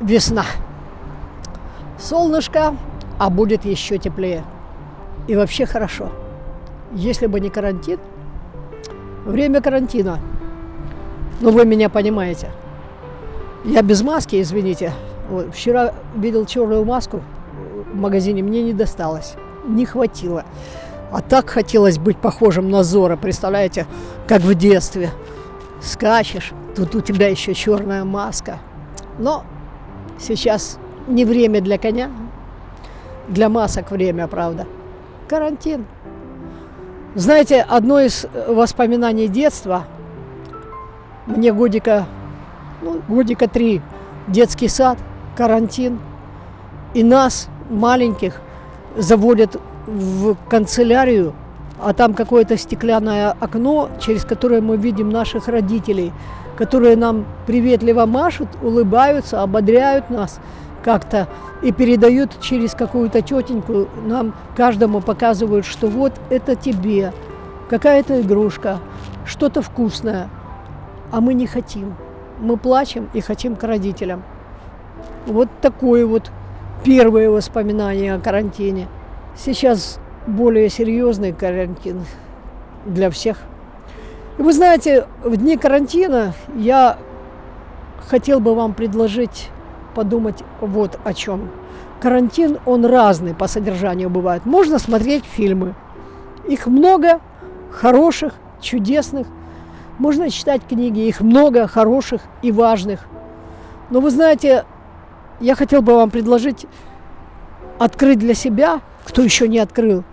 весна. Солнышко, а будет еще теплее. И вообще хорошо. Если бы не карантин, время карантина, ну вы меня понимаете. Я без маски, извините. Вот, вчера видел черную маску в магазине, мне не досталось, не хватило. А так хотелось быть похожим на Зора, представляете, как в детстве. Скачешь, тут у тебя еще черная маска. Но сейчас не время для коня, для масок время, правда. Карантин. Знаете, одно из воспоминаний детства, мне годика, ну, годика три, детский сад, карантин, и нас, маленьких, заводят в канцелярию, а там какое-то стеклянное окно, через которое мы видим наших родителей, которые нам приветливо машут, улыбаются, ободряют нас как-то и передают через какую-то тетеньку, нам каждому показывают, что вот это тебе, какая-то игрушка, что-то вкусное, а мы не хотим. Мы плачем и хотим к родителям. Вот такое вот первое воспоминание о карантине. Сейчас более серьезный карантин для всех. И вы знаете, в дни карантина я хотел бы вам предложить подумать вот о чем. Карантин, он разный по содержанию бывает. Можно смотреть фильмы. Их много, хороших, чудесных. Можно читать книги, их много, хороших и важных. Но вы знаете, я хотел бы вам предложить открыть для себя, кто еще не открыл,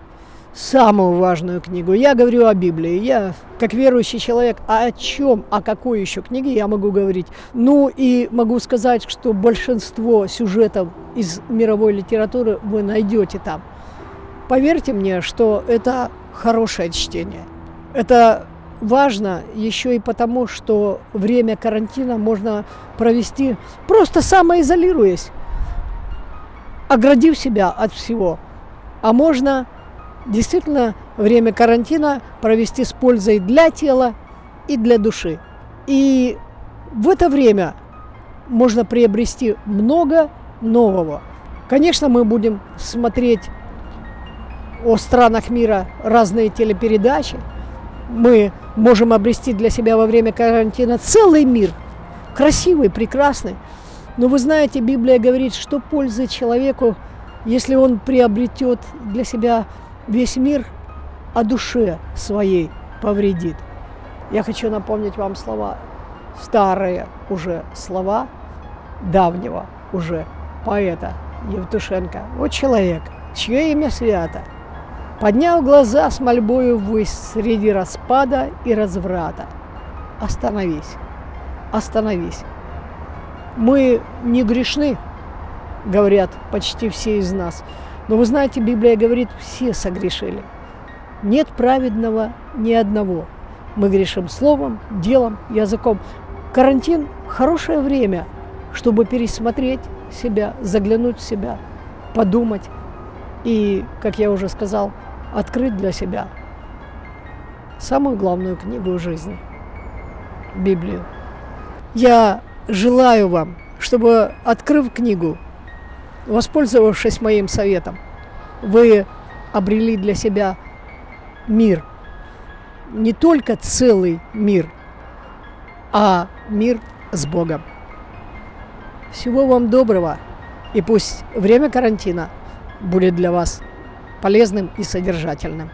самую важную книгу. Я говорю о Библии. Я, как верующий человек, а о чем, о какой еще книге я могу говорить? Ну и могу сказать, что большинство сюжетов из мировой литературы вы найдете там. Поверьте мне, что это хорошее чтение. Это важно еще и потому, что время карантина можно провести просто самоизолируясь, оградив себя от всего. А можно действительно время карантина провести с пользой для тела и для души. И в это время можно приобрести много нового. Конечно, мы будем смотреть о странах мира разные телепередачи. Мы можем обрести для себя во время карантина целый мир, красивый, прекрасный. Но вы знаете, Библия говорит, что пользы человеку, если он приобретет для себя весь мир, о душе своей повредит. Я хочу напомнить вам слова, старые уже слова давнего уже поэта Евтушенко. Вот человек, чье имя свято – Поднял глаза с мольбою ввысь среди распада и разврата. Остановись, остановись. Мы не грешны, говорят почти все из нас. Но вы знаете, Библия говорит, все согрешили. Нет праведного ни одного. Мы грешим словом, делом, языком. Карантин – хорошее время, чтобы пересмотреть себя, заглянуть в себя, подумать. И, как я уже сказал, открыть для себя самую главную книгу жизни – Библию. Я желаю вам, чтобы, открыв книгу, воспользовавшись моим советом, вы обрели для себя мир, не только целый мир, а мир с Богом. Всего вам доброго, и пусть время карантина будет для вас полезным и содержательным.